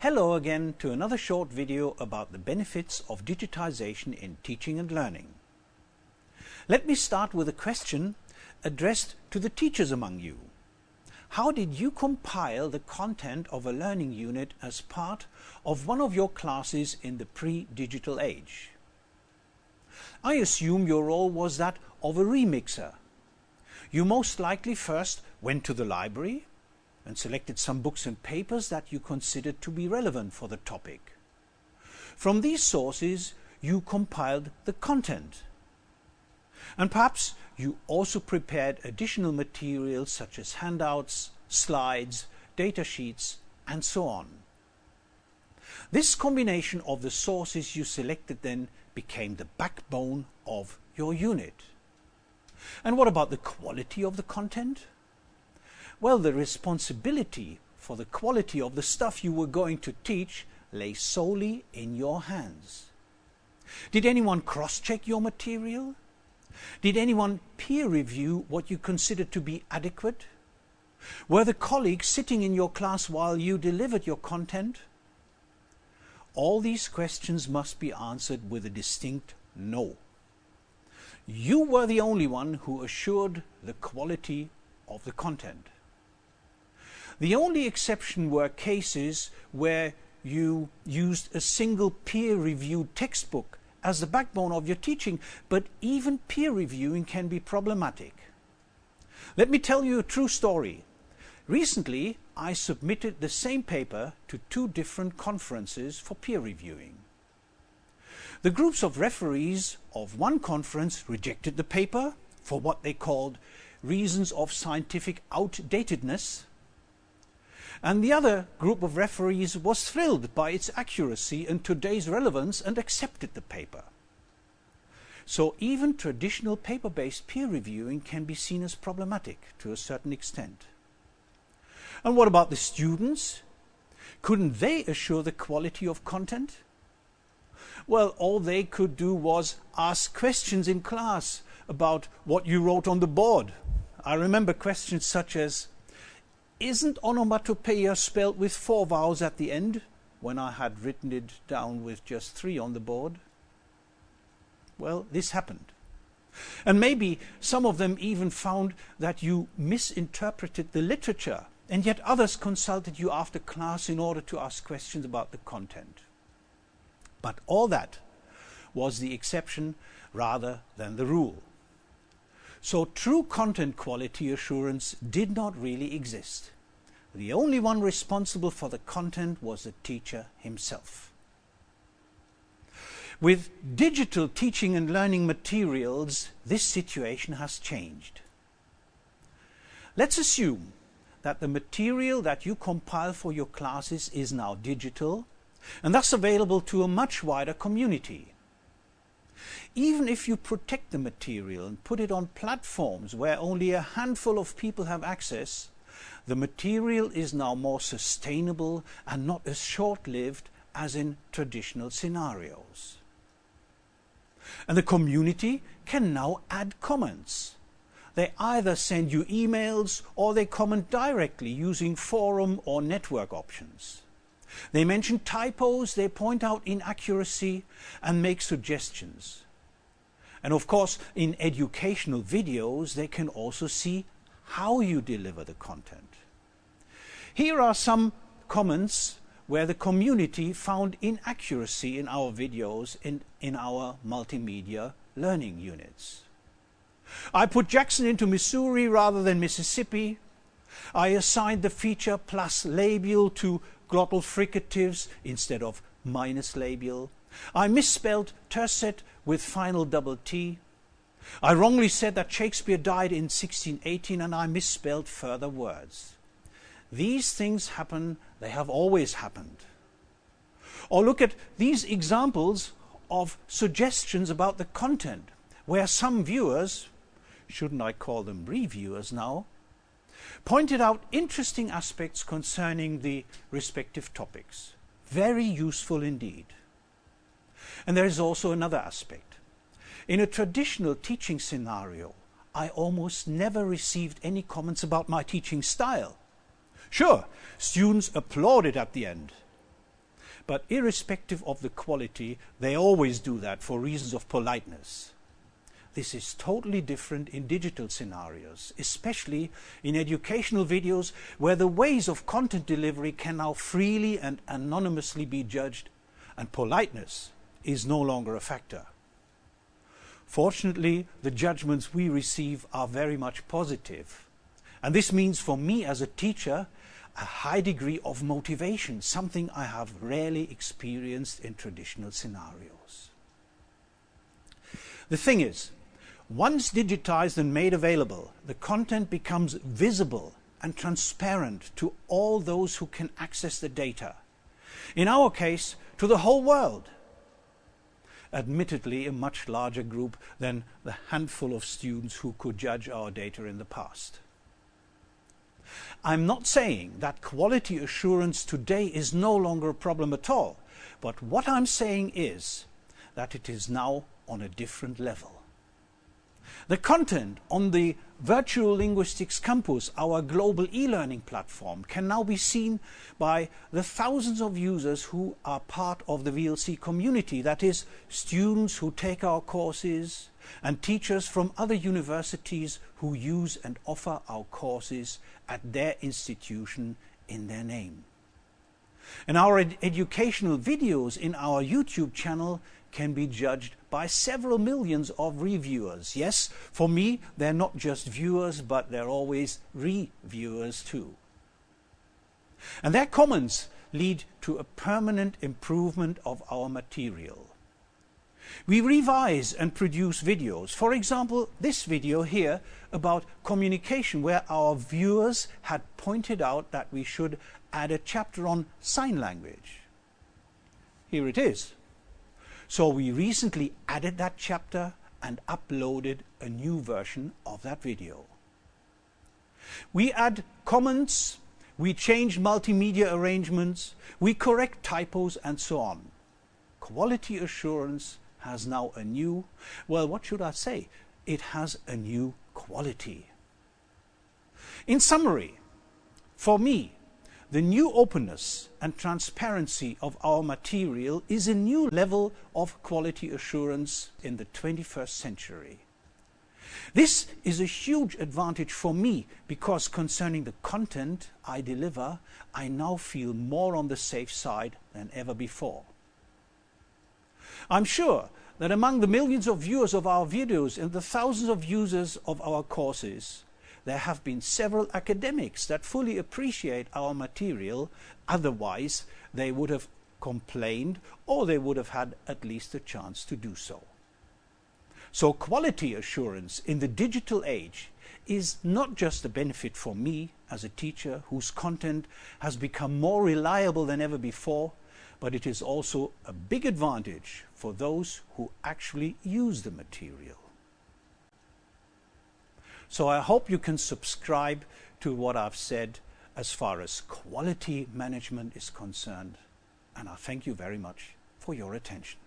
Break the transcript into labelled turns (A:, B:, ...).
A: Hello again to another short video about the benefits of digitization in teaching and learning. Let me start with a question addressed to the teachers among you. How did you compile the content of a learning unit as part of one of your classes in the pre-digital age? I assume your role was that of a remixer. You most likely first went to the library and selected some books and papers that you considered to be relevant for the topic. From these sources, you compiled the content. And perhaps you also prepared additional materials such as handouts, slides, data sheets, and so on. This combination of the sources you selected then became the backbone of your unit. And what about the quality of the content? Well, the responsibility for the quality of the stuff you were going to teach lay solely in your hands. Did anyone cross-check your material? Did anyone peer review what you considered to be adequate? Were the colleagues sitting in your class while you delivered your content? All these questions must be answered with a distinct no. You were the only one who assured the quality of the content. The only exception were cases where you used a single peer-reviewed textbook as the backbone of your teaching, but even peer reviewing can be problematic. Let me tell you a true story. Recently, I submitted the same paper to two different conferences for peer reviewing. The groups of referees of one conference rejected the paper for what they called reasons of scientific outdatedness and the other group of referees was thrilled by its accuracy and today's relevance and accepted the paper. So even traditional paper-based peer reviewing can be seen as problematic to a certain extent. And what about the students? Couldn't they assure the quality of content? Well, all they could do was ask questions in class about what you wrote on the board. I remember questions such as, isn't onomatopoeia spelled with four vowels at the end when I had written it down with just three on the board? Well, this happened. And maybe some of them even found that you misinterpreted the literature, and yet others consulted you after class in order to ask questions about the content. But all that was the exception rather than the rule. So true content quality assurance did not really exist. The only one responsible for the content was the teacher himself. With digital teaching and learning materials, this situation has changed. Let's assume that the material that you compile for your classes is now digital and thus available to a much wider community. Even if you protect the material and put it on platforms where only a handful of people have access, the material is now more sustainable and not as short-lived as in traditional scenarios. And the community can now add comments. They either send you emails or they comment directly using forum or network options. They mention typos, they point out inaccuracy and make suggestions. And of course, in educational videos, they can also see how you deliver the content. Here are some comments where the community found inaccuracy in our videos in, in our multimedia learning units. I put Jackson into Missouri rather than Mississippi. I assigned the feature plus labial to glottal fricatives instead of minus labial. I misspelled tercet with final double T. I wrongly said that Shakespeare died in 1618 and I misspelled further words. These things happen, they have always happened. Or look at these examples of suggestions about the content, where some viewers, shouldn't I call them reviewers now, pointed out interesting aspects concerning the respective topics. Very useful indeed. And there is also another aspect. In a traditional teaching scenario, I almost never received any comments about my teaching style. Sure, students applauded at the end, but irrespective of the quality, they always do that for reasons of politeness. This is totally different in digital scenarios, especially in educational videos where the ways of content delivery can now freely and anonymously be judged and politeness is no longer a factor. Fortunately, the judgments we receive are very much positive. And this means for me as a teacher, a high degree of motivation, something I have rarely experienced in traditional scenarios. The thing is, once digitized and made available, the content becomes visible and transparent to all those who can access the data. In our case, to the whole world admittedly a much larger group than the handful of students who could judge our data in the past. I'm not saying that quality assurance today is no longer a problem at all, but what I'm saying is that it is now on a different level. The content on the Virtual Linguistics Campus, our global e-learning platform, can now be seen by the thousands of users who are part of the VLC community, that is, students who take our courses and teachers from other universities who use and offer our courses at their institution in their name. And our ed educational videos in our YouTube channel can be judged by several millions of reviewers. Yes, for me, they're not just viewers, but they're always reviewers too. And their comments lead to a permanent improvement of our material. We revise and produce videos. For example, this video here about communication where our viewers had pointed out that we should add a chapter on sign language. Here it is. So we recently added that chapter and uploaded a new version of that video. We add comments, we change multimedia arrangements, we correct typos and so on. Quality assurance has now a new, well, what should I say? It has a new quality. In summary, for me, the new openness and transparency of our material is a new level of quality assurance in the 21st century. This is a huge advantage for me because concerning the content I deliver, I now feel more on the safe side than ever before. I'm sure that among the millions of viewers of our videos and the thousands of users of our courses, there have been several academics that fully appreciate our material, otherwise they would have complained or they would have had at least a chance to do so. So quality assurance in the digital age is not just a benefit for me as a teacher whose content has become more reliable than ever before, but it is also a big advantage for those who actually use the material. So I hope you can subscribe to what I've said as far as quality management is concerned. And I thank you very much for your attention.